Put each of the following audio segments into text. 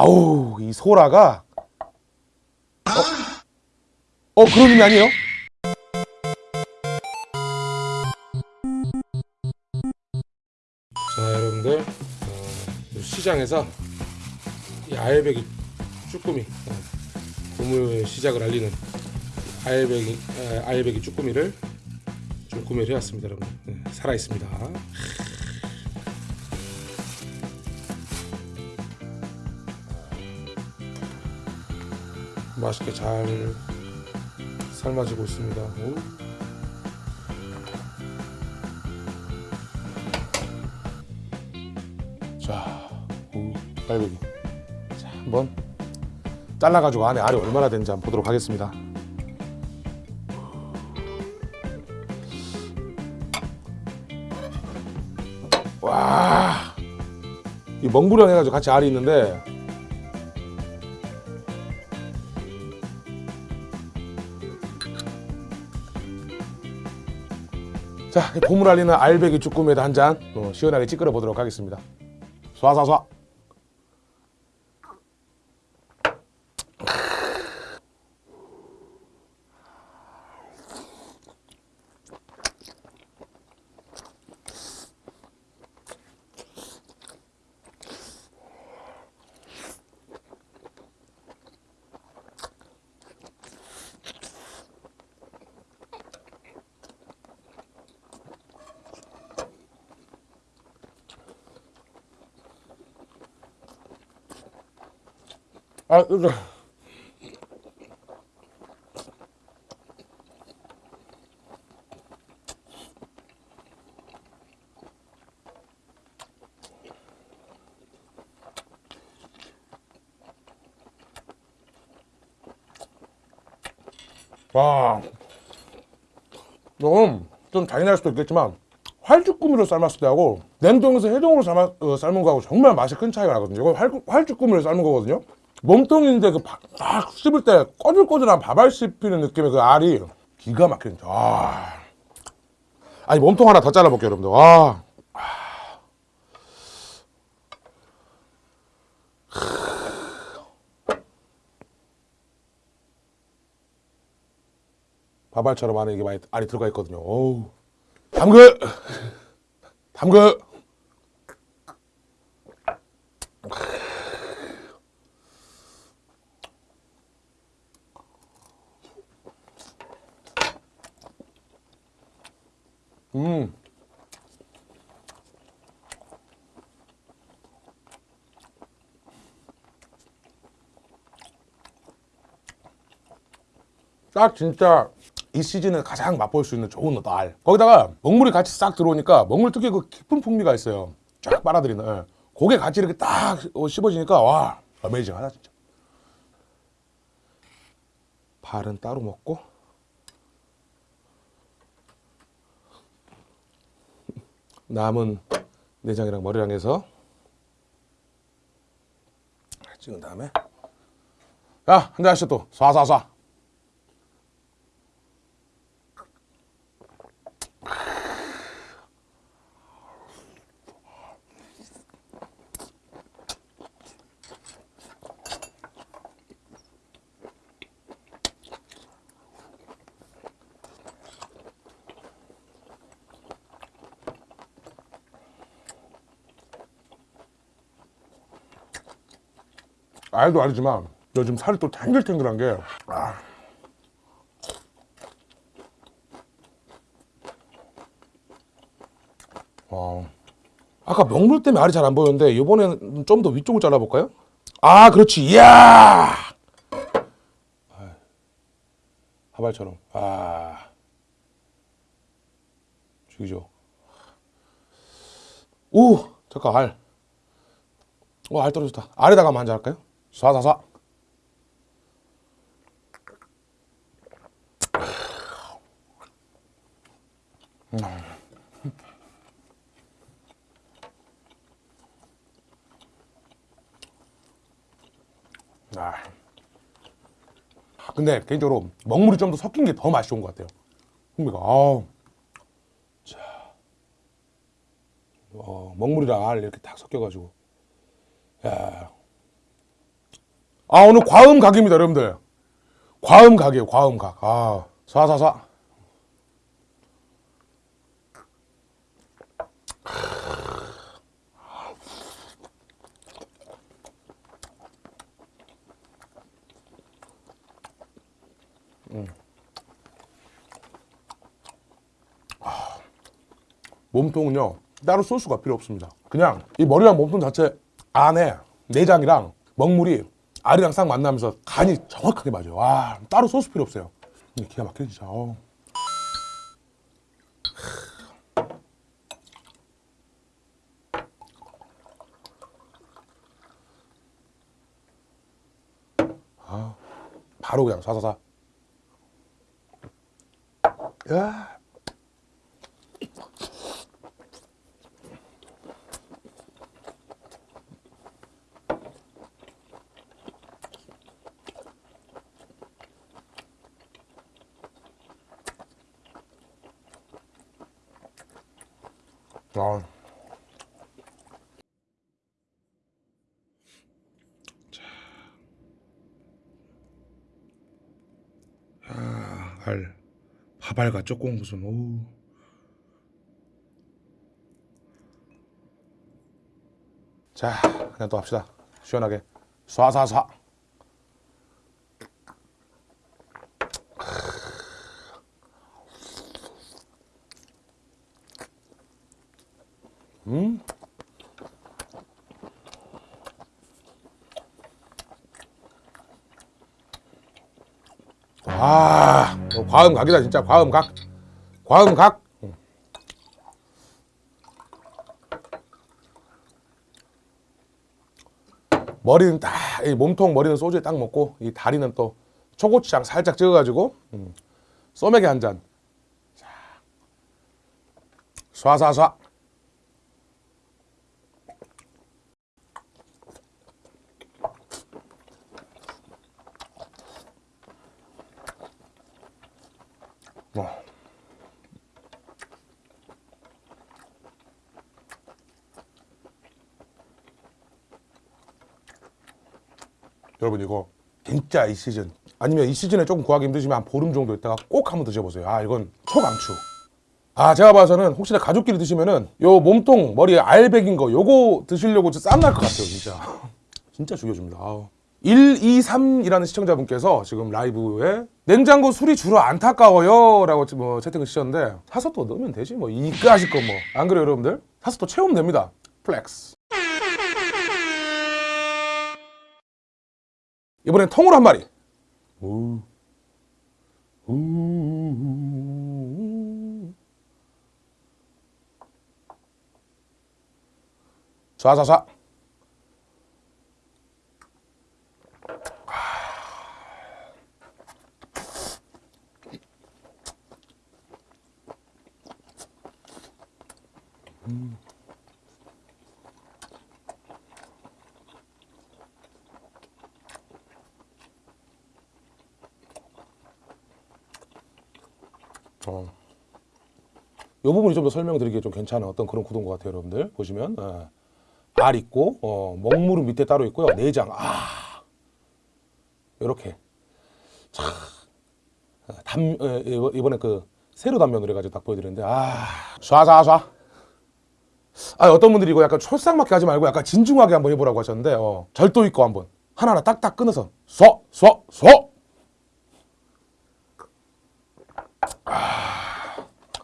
아우 이 소라가 어, 어 그런 의미 아니에요? 자 여러분들 어, 시장에서 이 알배기 쭈꾸미 어, 고물 시작을 알리는 알배기 에, 알배기 쭈꾸미를 좀 구매를 해왔습니다 여러분 네, 살아 있습니다. 맛있게 잘 삶아지고 있습니다. 오. 자, 오, 빨배기. 자, 한번 잘라가지고 안에 알이 얼마나 되는지 한번 보도록 하겠습니다. 와, 이 멍부령 해가지고 같이 알이 있는데 자, 보물 알리는 알배기 쭈꾸미에다 한잔 어, 시원하게 찌끄러 보도록 하겠습니다. 쏴쏴쏴. 아, 이거. 와, 조금 좀 잔인할 수도 있겠지만 활주꾸미로 삶았을 때하고 냉동에서 해동으로 어, 삶은 거하고 정말 맛이 큰 차이가 나거든요. 이거 활, 활주꾸미를 삶은 거거든요. 몸통인데 그딱 씹을 때 꼬들꼬들한 밥알 씹히는 느낌의 그 알이 기가 막히는 아. 아니 몸통 하나 더 잘라볼게요 여러분들 와. 밥알처럼 안에 이게 많이 알이 들어가 있거든요 어우. 담그 담그 음. 딱 진짜 이 시즌에 가장 맛볼 수 있는 좋은 날. 거기다가 먹물이 같이 싹 들어오니까 먹물 특유의 그 깊은 풍미가 있어요. 쫙 빨아들이는. 예. 고게 같이 이렇게 딱 어, 씹어지니까 와 어메이징하다 진짜. 발은 따로 먹고 남은 내장이랑 머리랑 해서 찍은 다음에. 자 한잔 하시죠 또. 쏴쏴쏴 알도 알지만 요즘 살이 또 탱글탱글한 게 아. 와. 아까 명물 때문에 알이 잘 안 보였는데 이번에는 좀 더 위쪽을 잘라볼까요? 아 그렇지 이야 하발처럼 아 죽이죠 오 잠깐 알 오, 알 떨어졌다. 알에다가 한번 한잔 할까요? 쏴쏴쏴. 아. 근데 개인적으로 먹물이 좀 더 섞인 게 더 맛이 좋은 것 같아요. 풍미가. 아우. 자. 어, 먹물이랑 알 이렇게 딱 섞여가지고. 야. 아 오늘 과음 각입니다 여러분들. 과음 각이에요 과음 각아 쏴쏴쏴 몸통은요 따로 소스가 필요 없습니다. 그냥 이 머리랑 몸통 자체 안에 내장이랑 먹물이 알이랑 싹 만나면서 간이 정확하게 맞아요 와 따로 소스 필요 없어요 기가 막히네 진짜. 아, 바로 그냥 사사사 야. 아. 자. 아, 알. 밥알과 무슨 오. 자, 그냥 또 합시다. 시원하게. 쏴쏴쏴. 음. 아, 어, 과음 각이다 진짜 과음 각. 과음 각. 음. 머리는 딱 이 몸통 머리는 소주에 딱 먹고 이 다리는 또 초고추장 살짝 찍어가지고 음. 소맥에 한 잔. 자, 쏴쏴쏴. 여러분 이거 진짜 이 시즌 아니면 이 시즌에 조금 구하기 힘드시면 한 보름 정도 있다가 꼭 한번 드셔보세요. 아 이건 초강추. 아 제가 봐서는 혹시나 가족끼리 드시면은 요 몸통 머리에 알백인 거 요거 드시려고 쌈날 것 같아요 진짜. 진짜 죽여줍니다. 아우. 123이라는 시청자분께서 지금 라이브에 냉장고 술이 주로 안타까워요 라고 뭐 채팅을 주셨는데 사서 또 넣으면 되지 뭐. 이까 하실 거 뭐. 안 그래요 여러분들? 사서 또 채우면 됩니다. 플렉스 이번엔 통으로 한 마리 우. 우. 쏴쏴쏴 어. 이 부분이 좀 더 설명드리기에 좀 괜찮은 어떤 그런 구도인 것 같아요, 여러분들. 보시면 어. 알 있고 어, 먹물은 밑에 따로 있고요. 내장 아 이렇게 참 담, 에, 이번- 이번에 그 세로 단면으로 해가지고 딱 보여드렸는데 아 쏴쏴쏴 아 어떤 분들이 이거 약간 촐싹맞게 하지 말고 약간 진중하게 한번 해보라고 하셨는데 어, 절도 있고 한번 하나하나 딱딱 끊어서 쏴 쏴 쏴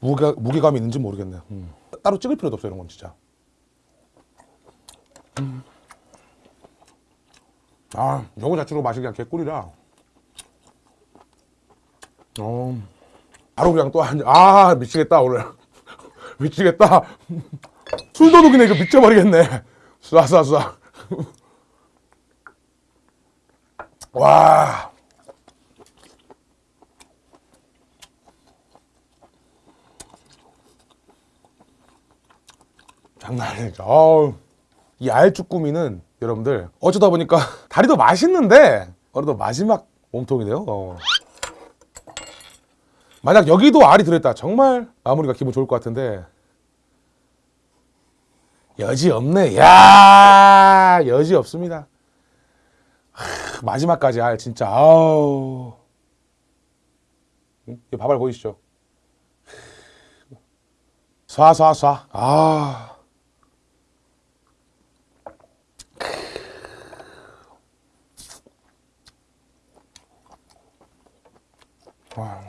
무게, 무게감이 있는지 모르겠네요. 음. 따로 찍을 필요도 없어요, 이런 건 진짜. 음. 아, 요거 자체로 맛이 그냥 개꿀이라. 어, 바로 그냥 또 한, 아, 미치겠다, 오늘. 미치겠다. 술도둑이네, 이거 미쳐버리겠네. 쏴쏴쏴. 와. 장난 아니죠. 이 알쭈꾸미는 여러분들 어쩌다 보니까 다리도 맛있는데 어느덧 마지막 몸통이네요. 어. 만약 여기도 알이 들어있다 정말 마무리가 기분 좋을 것 같은데 여지 없네. 야 여지 없습니다. 하, 크, 마지막까지 아 진짜 아우 응? 이 밥알 보이시죠? 쏴쏴쏴 아 와.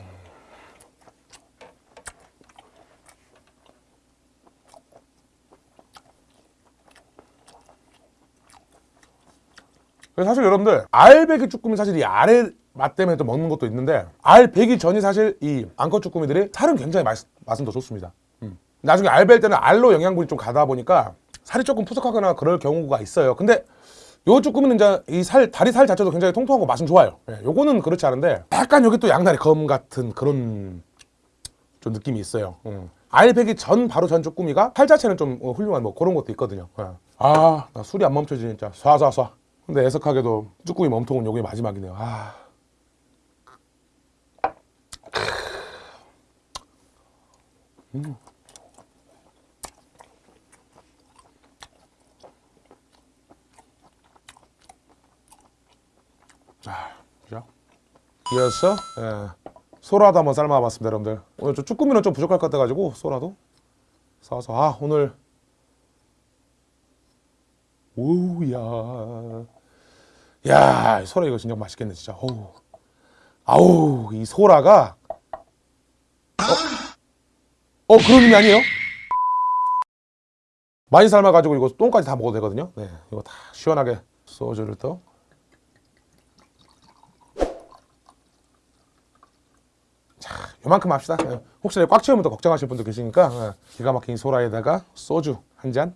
사실 여러분들 알배기 쭈꾸미 사실 이 아래 맛 때문에 또 먹는 것도 있는데 알 배기 전이 사실 이 앙컷 쭈꾸미들이 살은 굉장히 맛, 맛은 더 좋습니다 음. 나중에 알벨 때는 알로 영양분이 좀 가다 보니까 살이 조금 푸석하거나 그럴 경우가 있어요 근데 요 쭈꾸미는 이제 이 살 다리 살 자체도 굉장히 통통하고 맛은 좋아요. 예, 요거는 그렇지 않은데 약간 여기 또 양다리 검 같은 그런 좀 느낌이 있어요. 음. 알배기 전 바로 전 쭈꾸미가 살 자체는 좀 어, 훌륭한 뭐 그런 것도 있거든요. 예. 아나 술이 안 멈춰지 진짜. 쏴쏴쏴. 근데 애석하게도 쭈꾸미 몸통은 요게 마지막이네요. 아. 자, 이어서 예, 소라도 한번 삶아봤습니다, 여러분들. 오늘 좀 쭈꾸미는 좀 부족할 것 같아가지고 소라도 싸서 아 오늘 오우야, 야 소라 이거 진짜 맛있겠네, 진짜. 어우, 아우 이 소라가 어, 어 그런 의미 아니에요? 많이 삶아가지고 이거 똥까지 다 먹어도 되거든요. 네, 이거 다 시원하게 소주를 또. 요만큼 합시다. 예. 혹시 꽉 채우면 또 걱정하실 분도 계시니까 예. 기가 막힌 소라에다가 소주 한 잔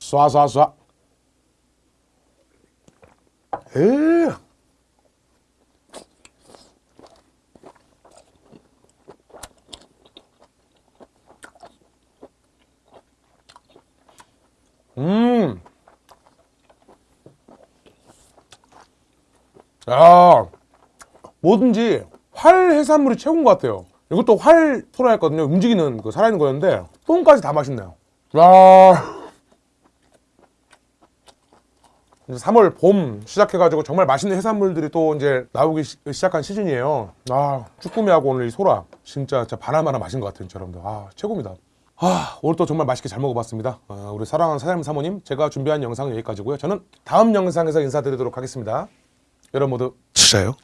쏴쏴쏴. 에. 음. 야, 뭐든지 활 해산물이 최고인 것 같아요. 이것도 활 소라였거든요. 움직이는 그 살아있는 거였는데 똥까지 다 맛있네요. 야. 이제 3월 봄 시작해가지고 정말 맛있는 해산물들이 또 이제 나오기 시, 작한 시즌이에요. 아 쭈꾸미하고 오늘 이 소라 진짜 진짜 바나마나 맛인 것 같아요, 여러분들. 아 최고입니다. 아 오늘 또 정말 맛있게 잘 먹어봤습니다. 아, 우리 사랑하는 사장님 사모님 제가 준비한 영상은 여기까지고요. 저는 다음 영상에서 인사드리도록 하겠습니다. 여러분 모두 치자요.